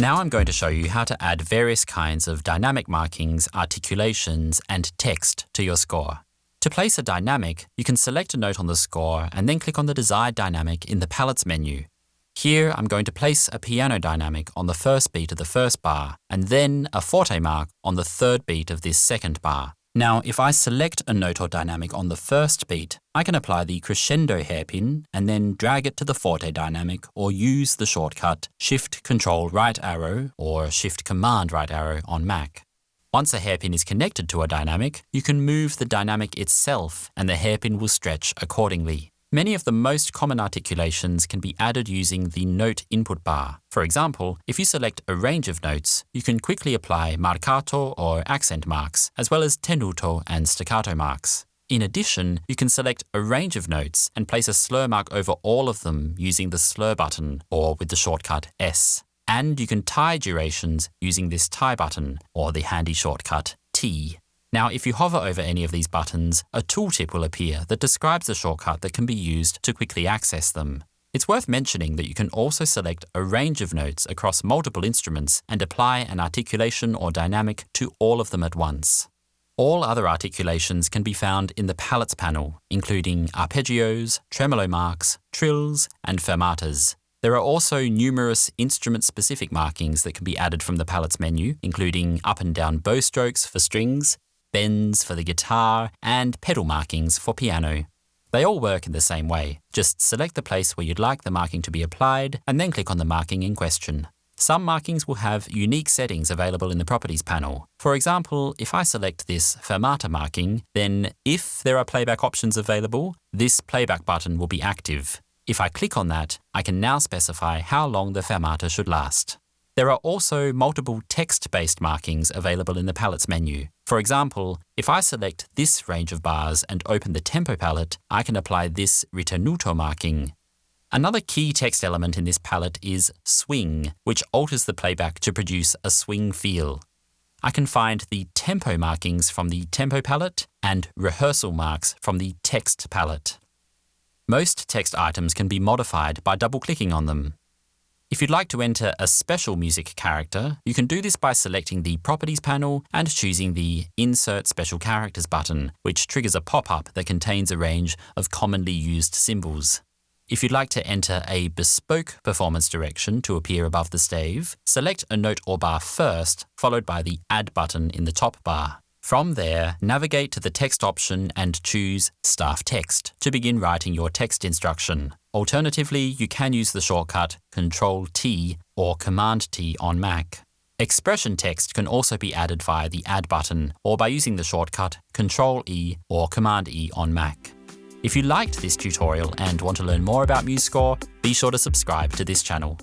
Now I'm going to show you how to add various kinds of dynamic markings, articulations, and text to your score. To place a dynamic, you can select a note on the score and then click on the desired dynamic in the palettes menu. Here I'm going to place a piano dynamic on the first beat of the first bar, and then a forte mark on the third beat of this second bar. Now, if I select a note or dynamic on the first beat, I can apply the crescendo hairpin and then drag it to the forte dynamic or use the shortcut Shift Control right arrow or Shift Command right arrow on Mac. Once a hairpin is connected to a dynamic, you can move the dynamic itself and the hairpin will stretch accordingly. Many of the most common articulations can be added using the note input bar. For example, if you select a range of notes, you can quickly apply marcato or accent marks, as well as tenuto and staccato marks. In addition, you can select a range of notes and place a slur mark over all of them using the slur button or with the shortcut S. And you can tie durations using this tie button or the handy shortcut T. Now, if you hover over any of these buttons, a tooltip will appear that describes the shortcut that can be used to quickly access them. It's worth mentioning that you can also select a range of notes across multiple instruments and apply an articulation or dynamic to all of them at once. All other articulations can be found in the palettes panel, including arpeggios, tremolo marks, trills, and fermatas. There are also numerous instrument-specific markings that can be added from the palettes menu, including up and down bow strokes for strings, bends for the guitar, and pedal markings for piano. They all work in the same way. Just select the place where you'd like the marking to be applied, and then click on the marking in question. Some markings will have unique settings available in the Properties panel. For example, if I select this Fermata marking, then if there are playback options available, this playback button will be active. If I click on that, I can now specify how long the fermata should last. There are also multiple text-based markings available in the palettes menu. For example, if I select this range of bars and open the tempo palette, I can apply this ritenuto marking. Another key text element in this palette is swing, which alters the playback to produce a swing feel. I can find the tempo markings from the tempo palette and rehearsal marks from the text palette. Most text items can be modified by double-clicking on them. If you'd like to enter a special music character, you can do this by selecting the Properties panel and choosing the Insert Special Characters button, which triggers a pop-up that contains a range of commonly used symbols. If you'd like to enter a bespoke performance direction to appear above the stave, select a note or bar first, followed by the Add button in the top bar. From there, navigate to the text option and choose Staff Text to begin writing your text instruction. Alternatively, you can use the shortcut Ctrl-T or Command-T on Mac. Expression text can also be added via the Add button or by using the shortcut Ctrl-E or Command-E on Mac. If you liked this tutorial and want to learn more about MuseScore, be sure to subscribe to this channel.